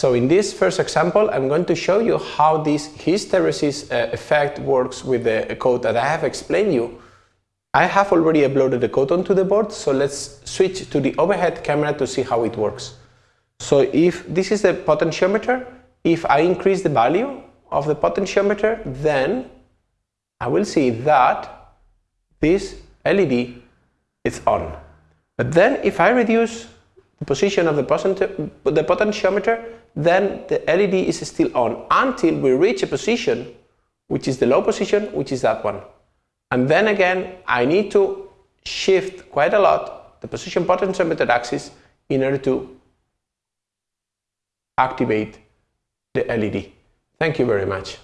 So in this first example, I'm going to show you how this hysteresis uh, effect works with the code that I have explained you. I have already uploaded the code onto the board, so let's switch to the overhead camera to see how it works. So if this is the potentiometer, if I increase the value of the potentiometer, then I will see that this LED is on. But then if I reduce the position of the, the potentiometer, then the LED is still on until we reach a position which is the low position, which is that one. And then again, I need to shift quite a lot the position potentiometer axis in order to activate the LED. Thank you very much.